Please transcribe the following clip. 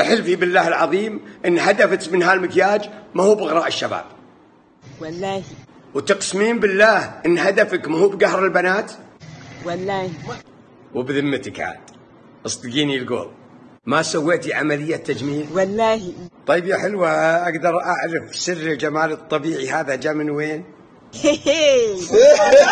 احلفي بالله العظيم إن هدفك من هالمكياج ما هو بغراء الشباب. والله. وتقسمين بالله إن هدفك ما هو بقهر البنات؟ والله. وبذمتك عاد. أصدقيني القول ما سويتي عملية تجميل؟ والله. طيب يا حلوة أقدر أعرف سر الجمال الطبيعي هذا جاء من وين؟ هي هي